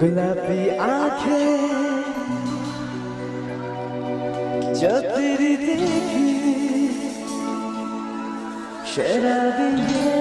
गुलाबी आंखें जो तेरी देखी शराबी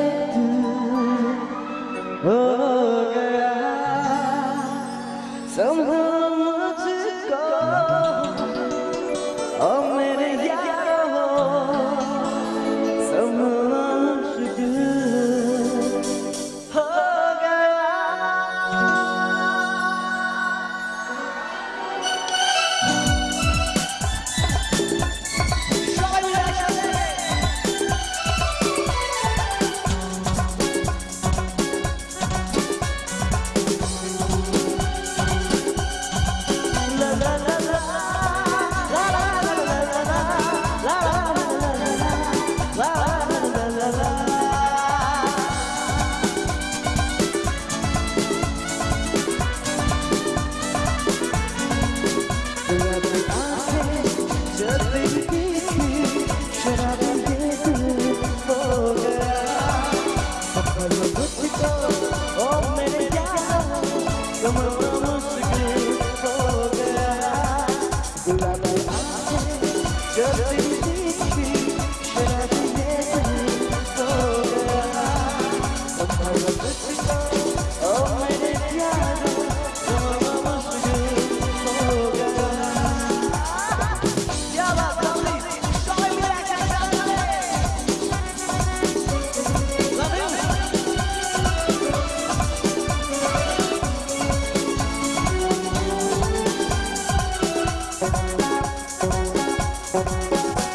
Come on.